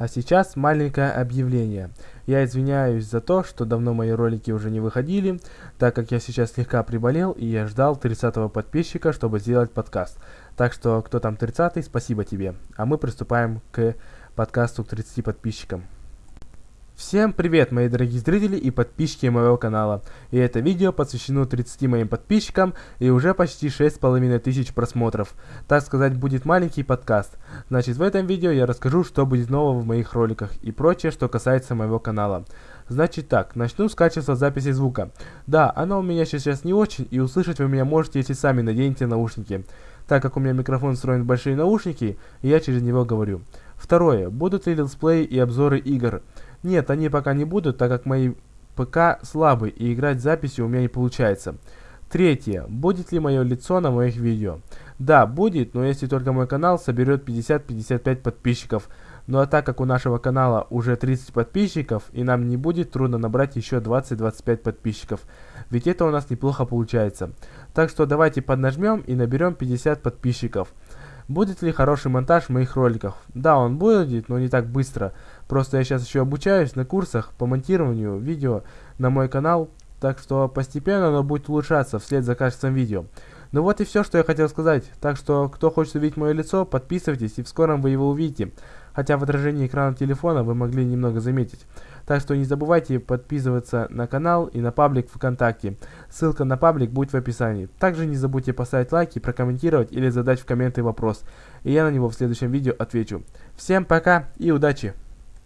А сейчас маленькое объявление. Я извиняюсь за то, что давно мои ролики уже не выходили, так как я сейчас слегка приболел и я ждал 30 подписчика, чтобы сделать подкаст. Так что, кто там 30 спасибо тебе. А мы приступаем к подкасту к 30 подписчикам. Всем привет, мои дорогие зрители и подписчики моего канала. И это видео посвящено 30 моим подписчикам и уже почти 6,5 тысяч просмотров. Так сказать, будет маленький подкаст. Значит, в этом видео я расскажу, что будет нового в моих роликах и прочее, что касается моего канала. Значит так, начну с качества записи звука. Да, оно у меня сейчас не очень, и услышать вы меня можете, если сами наденете наушники. Так как у меня микрофон встроен в большие наушники, я через него говорю. Второе, будут ли летсплеи и обзоры игр. Нет, они пока не будут, так как мои ПК слабый и играть записи у меня не получается. Третье. Будет ли мое лицо на моих видео? Да, будет, но если только мой канал соберет 50-55 подписчиков. Ну а так как у нашего канала уже 30 подписчиков, и нам не будет трудно набрать еще 20-25 подписчиков. Ведь это у нас неплохо получается. Так что давайте поднажмем и наберем 50 подписчиков. Будет ли хороший монтаж моих роликов? Да, он будет, но не так быстро. Просто я сейчас еще обучаюсь на курсах по монтированию видео на мой канал, так что постепенно оно будет улучшаться вслед за качеством видео. Ну вот и все, что я хотел сказать. Так что, кто хочет увидеть мое лицо, подписывайтесь, и в скором вы его увидите. Хотя в отражении экрана телефона вы могли немного заметить. Так что не забывайте подписываться на канал и на паблик ВКонтакте. Ссылка на паблик будет в описании. Также не забудьте поставить лайки, прокомментировать или задать в комменты вопрос. И я на него в следующем видео отвечу. Всем пока и удачи!